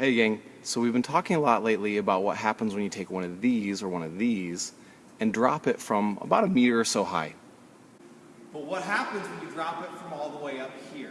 Hey gang, so we've been talking a lot lately about what happens when you take one of these or one of these and drop it from about a meter or so high. But what happens when you drop it from all the way up here?